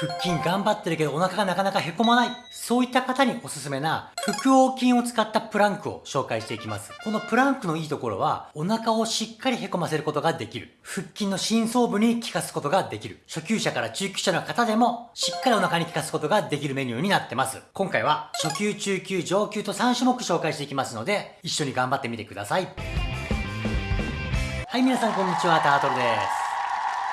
腹筋頑張ってるけどお腹がなかなかへこまない。そういった方におすすめな腹横筋を使ったプランクを紹介していきます。このプランクのいいところはお腹をしっかりへこませることができる。腹筋の深層部に効かすことができる。初級者から中級者の方でもしっかりお腹に効かすことができるメニューになってます。今回は初級、中級、上級と3種目紹介していきますので一緒に頑張ってみてください。はい、皆さんこんにちは、タートルです。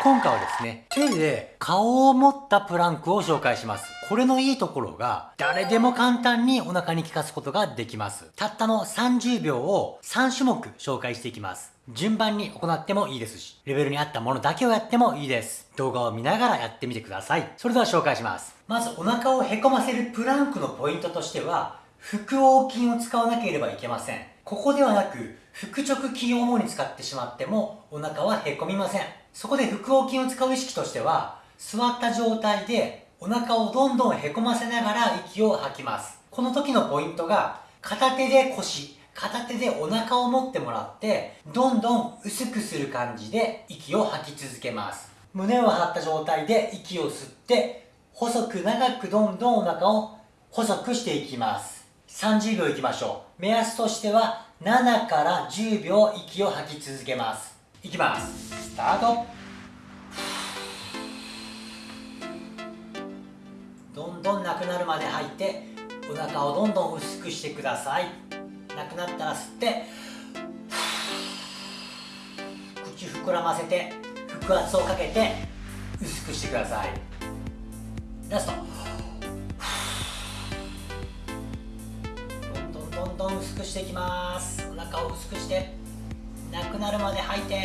今回はですね、手で顔を持ったプランクを紹介します。これのいいところが、誰でも簡単にお腹に効かすことができます。たったの30秒を3種目紹介していきます。順番に行ってもいいですし、レベルに合ったものだけをやってもいいです。動画を見ながらやってみてください。それでは紹介します。まずお腹をへこませるプランクのポイントとしては、腹横筋を使わなければいけません。ここではなく、腹直筋を主に使ってしまっても、お腹はへこみません。そこで腹横筋を使う意識としては、座った状態でお腹をどんどんへこませながら息を吐きます。この時のポイントが、片手で腰、片手でお腹を持ってもらって、どんどん薄くする感じで息を吐き続けます。胸を張った状態で息を吸って、細く長くどんどんお腹を細くしていきます。30秒いきましょう。目安としては7から10秒息を吐き続けます。いきます。スタート。どんどんなくなるまで吐いて、お腹をどんどん薄くしてください。なくなったら吸って、口膨らませて、腹圧をかけて、薄くしてください。ラスト。くしていきます。お腹を薄くしてなくなるまで吐いて。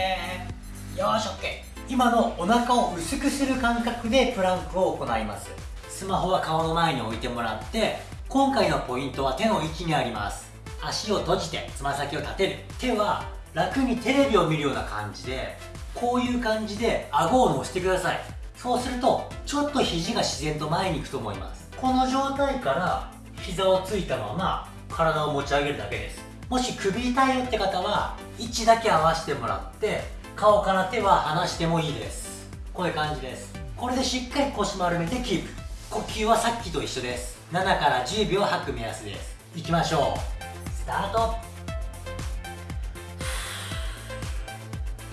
よし OK 今のお腹を薄くする感覚でプランクを行います。スマホは顔の前に置いてもらって今回のポイントは手の位置にあります。足を閉じてつま先を立てる。手は楽にテレビを見るような感じでこういう感じで顎を乗せてください。そうするとちょっと肘が自然と前に行くと思います。この状態から膝をついたまま体を持ち上げるだけです。もし首痛いよって方は位置だけ合わせてもらって顔から手は離してもいいです。こういう感じです。これでしっかり腰丸めてキープ。呼吸はさっきと一緒です。7から10秒吐く目安です。いきましょう。スタート。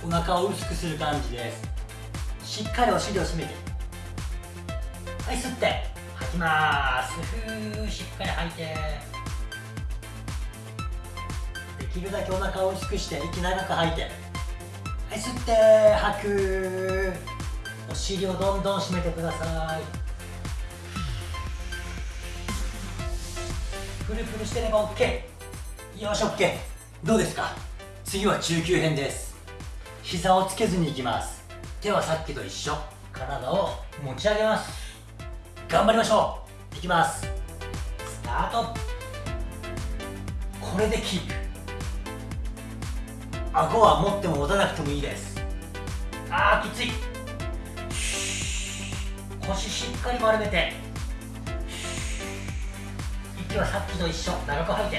お腹を薄くする感じです。しっかりお尻を締めて。はい吸って。吐きます。ふーしっかり吐いて。きるだけお腹を薄くして息長く吐いて。はい吸って吐く。お尻をどんどん締めてください。フルフルしてれば OK よし OK どうですか？次は中級編です。膝をつけずにいきます。手はさっきと一緒。体を持ち上げます。頑張りましょう。いきます。スタート。これでキープ。顎は持っても持たなくてもいいです。あーきつい。腰しっかり丸めて。息はさっきと一緒。長く吐いて。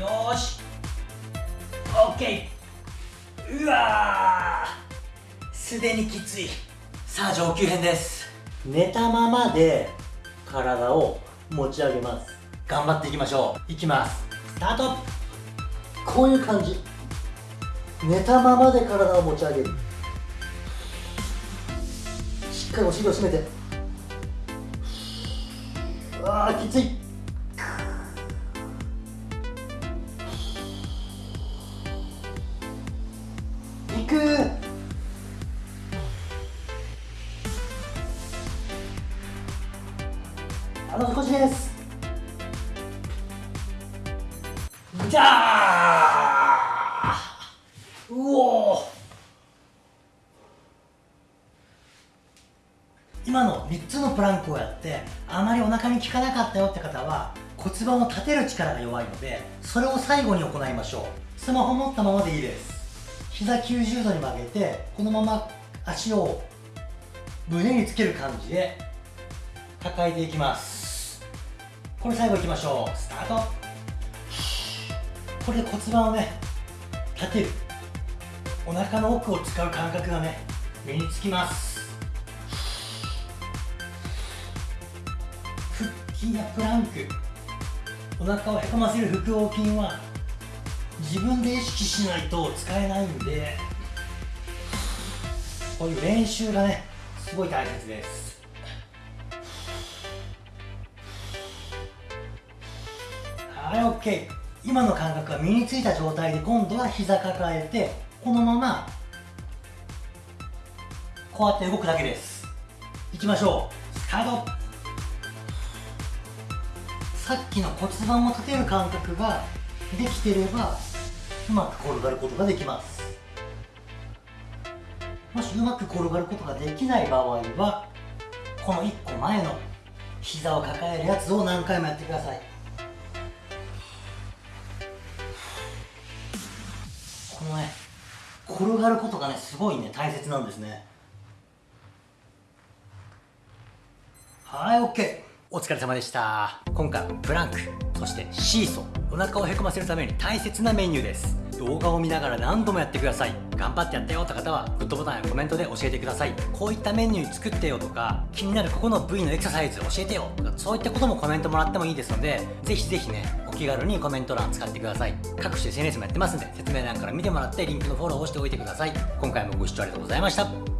よし。OK うわすでにきつい。さあ上級編です。寝たままで体を持ち上げます。頑張っていきましょう。いきます。スタート。こういう感じ。寝たままで体を持ち上げる。しっかりお尻を締めて。あーきついいあの少しです。じゃあうお今の3つのプランクをやってあまりお腹に効かなかったよって方は骨盤を立てる力が弱いのでそれを最後に行いましょう。スマホ持ったままでいいです。膝90度に曲げてこのまま足を胸につける感じで抱えていきます。これ最後いきましょう。スタート。これで骨盤をね立てる。お腹の奥を使う感覚がね身につきます。腹筋やプランク。お腹をへこませる腹横筋は自分で意識しないと使えないんでこういう練習がねすごい大切です。はい OK 今の感覚が身についた状態で今度は膝抱えてこのままこうやって動くだけです。いきましょう。スタート。さっきの骨盤を立てる感覚ができてればうまく転がることができます。もしうまく転がることができない場合はこの1個前の膝を抱えるやつを何回もやってください。転がることがねすごいね大切なんですね。はい OK お疲れ様でした。今回はプランクそしてシーソーお腹をへこませるために大切なメニューです。動画を見ながら何度もやってください。頑張ってやったよって方はグッドボタンやコメントで教えてください。こういったメニュー作ってよとか気になるここの部位のエクササイズ教えてよとかそういったこともコメントもらってもいいですのでぜひぜひねお気軽にコメント欄使ってください。各種 SNS もやってますんで説明欄から見てもらってリンクのフォローをしておいてください。今回もご視聴ありがとうございました。